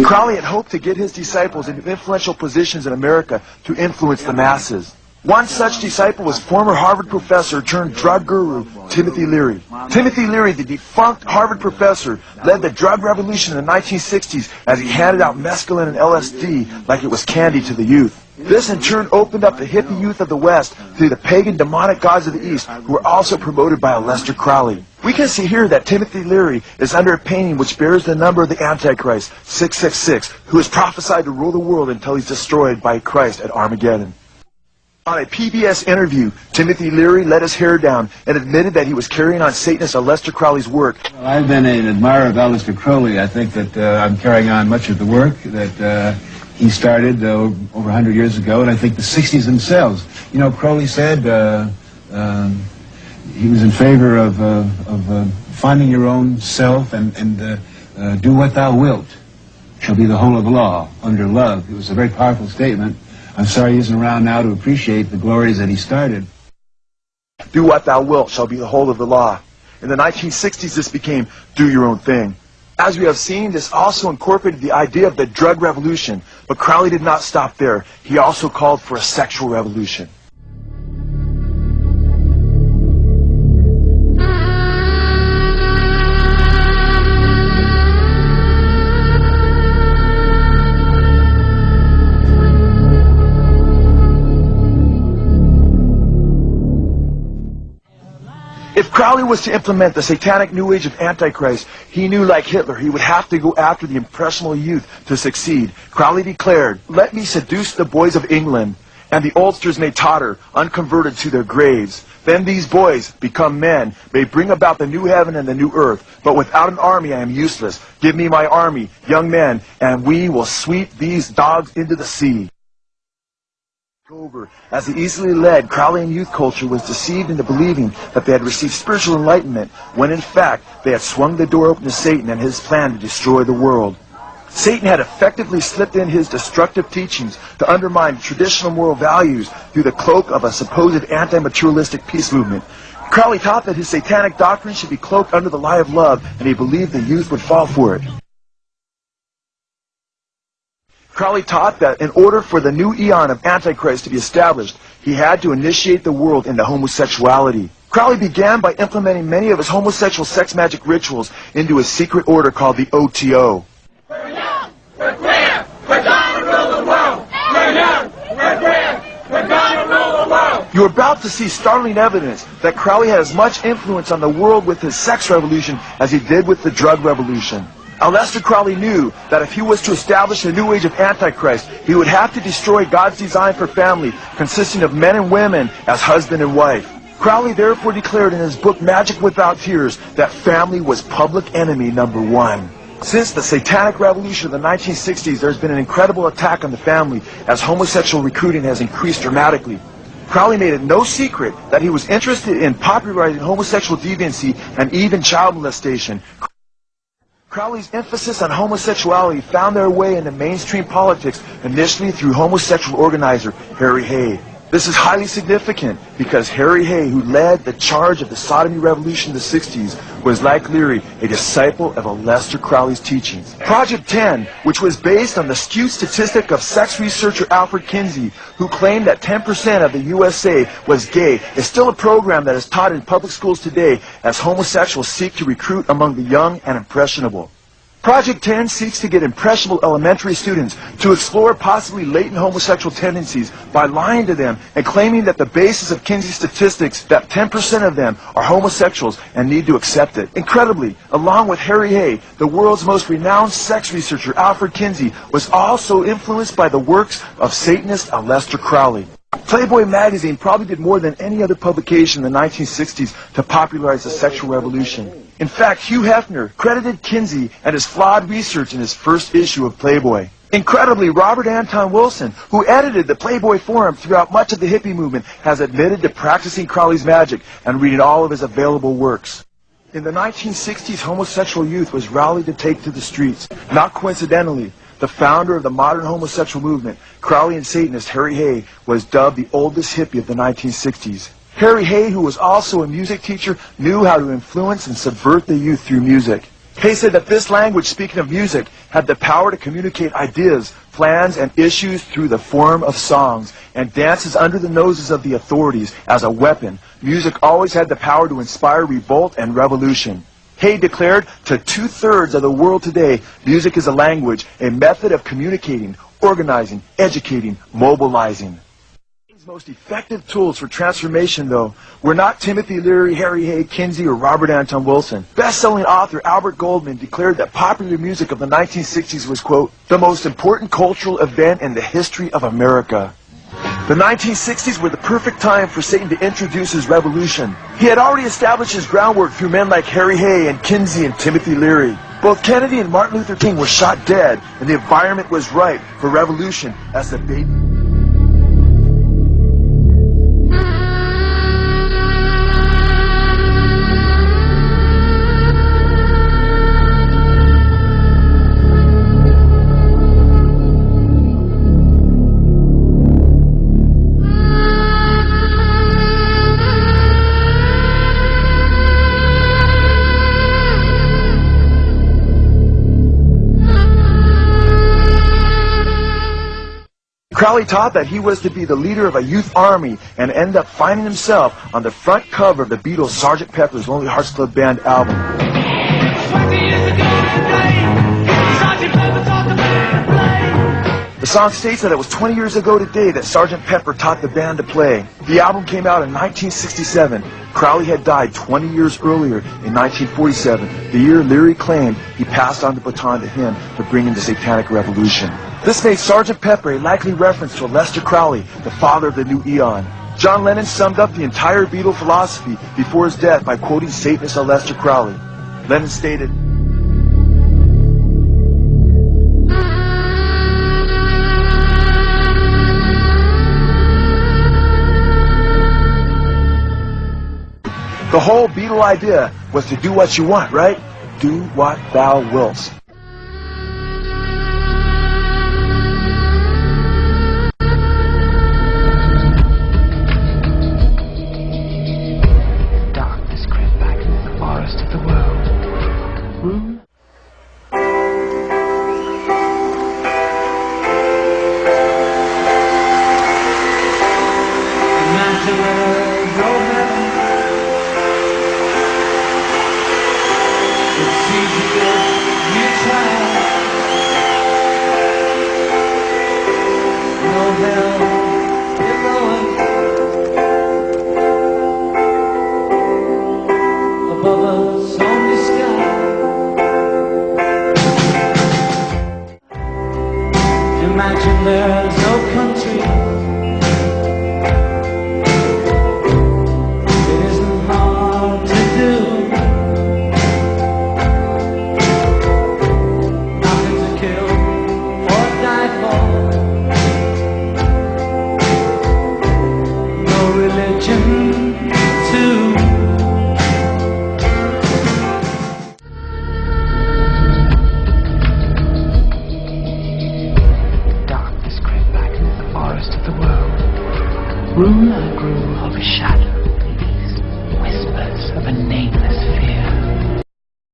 Crowley had hoped to get his disciples into influential positions in America to influence the masses. One such disciple was former Harvard professor turned drug guru Timothy Leary. Timothy Leary, the defunct Harvard professor, led the drug revolution in the 1960s as he handed out mescaline and LSD like it was candy to the youth. This in turn opened up the hippie youth of the West to the pagan demonic gods of the East who were also promoted by Aleister Crowley. We can see here that Timothy Leary is under a painting which bears the number of the Antichrist, 666, who is prophesied to rule the world until he's destroyed by Christ at Armageddon. On a PBS interview, Timothy Leary let his hair down and admitted that he was carrying on Satanist Aleister Crowley's work. Well, I've been an admirer of Aleister Crowley. I think that uh, I'm carrying on much of the work that uh, he started uh, over 100 years ago, and I think the 60s themselves. You know, Crowley said uh, um, he was in favor of, uh, of uh, finding your own self and, and do what thou wilt shall be the whole of the law under love. It was a very powerful statement. I'm sorry he isn't around now to appreciate the glories that he started. Do what thou wilt shall be the whole of the law. In the 1960s, this became do your own thing. As we have seen, this also incorporated the idea of the drug revolution, but Crowley did not stop there. He also called for a sexual revolution. Crowley was to implement the satanic new age of Antichrist, he knew, like Hitler, he would have to go after the impressionable youth to succeed. Crowley declared, Let me seduce the boys of England, and the oldsters may totter, unconverted to their graves. Then these boys, become men, may bring about the new heaven and the new earth. But without an army I am useless. Give me my army, young men, and we will sweep these dogs into the sea. Over as the easily led, Crowleyan youth culture was deceived into believing that they had received spiritual enlightenment, when in fact they had swung the door open to Satan and his plan to destroy the world. Satan had effectively slipped in his destructive teachings to undermine traditional moral values through the cloak of a supposed anti-materialistic peace movement. Crowley taught that his satanic doctrine should be cloaked under the lie of love, and he believed the youth would fall for it. Crowley taught that in order for the new eon of Antichrist to be established, he had to initiate the world into homosexuality. Crowley began by implementing many of his homosexual sex magic rituals into a secret order called the OTO. We're young, we're queer, we're gonna rule the world. We're young, we're queer, we're gonna rule the world. You're about to see startling evidence that Crowley had as much influence on the world with his sex revolution as he did with the drug revolution. Aleister Crowley knew that if he was to establish a new age of Antichrist, he would have to destroy God's design for family, consisting of men and women as husband and wife. Crowley therefore declared in his book Magic Without Tears that family was public enemy number one. Since the satanic revolution of the 1960s, there's been an incredible attack on the family as homosexual recruiting has increased dramatically. Crowley made it no secret that he was interested in popularizing homosexual deviancy and even child molestation. Crowley's emphasis on homosexuality found their way into mainstream politics initially through homosexual organizer Harry Hay. This is highly significant because Harry Hay, who led the charge of the sodomy revolution in the 60s, was like Leary, a disciple of Aleister Crowley's teachings. Project 10, which was based on the skewed statistic of sex researcher Alfred Kinsey, who claimed that 10% of the USA was gay, is still a program that is taught in public schools today as homosexuals seek to recruit among the young and impressionable. Project 10 seeks to get impressionable elementary students to explore possibly latent homosexual tendencies by lying to them and claiming that the basis of Kinsey's statistics that 10% of them are homosexuals and need to accept it. Incredibly, along with Harry Hay, the world's most renowned sex researcher Alfred Kinsey was also influenced by the works of Satanist Aleister Crowley. Playboy magazine probably did more than any other publication in the 1960s to popularize the sexual revolution. In fact, Hugh Hefner credited Kinsey and his flawed research in his first issue of Playboy. Incredibly, Robert Anton Wilson, who edited the Playboy Forum throughout much of the hippie movement, has admitted to practicing Crowley's magic and reading all of his available works. In the 1960s, homosexual youth was rallied to take to the streets. Not coincidentally, the founder of the modern homosexual movement, Crowleyan Satanist Harry Hay, was dubbed the oldest hippie of the 1960s. Harry Hay, who was also a music teacher, knew how to influence and subvert the youth through music. Hay said that this language, speaking of music, had the power to communicate ideas, plans, and issues through the form of songs, and dances under the noses of the authorities as a weapon. Music always had the power to inspire revolt and revolution. Hay declared to two-thirds of the world today, music is a language, a method of communicating, organizing, educating, mobilizing. Most effective tools for transformation, though, were not Timothy Leary, Harry Hay, Kinsey, or Robert Anton Wilson. Best-selling author Albert Goldman declared that popular music of the 1960s was, quote, the most important cultural event in the history of America. The 1960s were the perfect time for Satan to introduce his revolution. He had already established his groundwork through men like Harry Hay and Kinsey and Timothy Leary. Both Kennedy and Martin Luther King were shot dead, and the environment was ripe for revolution as the baby... Crowley taught that he was to be the leader of a youth army and end up finding himself on the front cover of the Beatles' Sgt. Pepper's Lonely Hearts Club Band album. 20 years ago today, Sergeant Pepper taught the band to play. The song states that it was 20 years ago today that Sgt. Pepper taught the band to play. The album came out in 1967. Crowley had died 20 years earlier in 1947, the year Leary claimed he passed on the baton to him for bringing the Satanic Revolution. This made Sergeant Pepper a likely reference to Aleister Crowley, the father of the new eon. John Lennon summed up the entire Beatle philosophy before his death by quoting Satanist Aleister Crowley. Lennon stated, The whole Beatle idea was to do what you want, right? Do what thou wilt. Imagine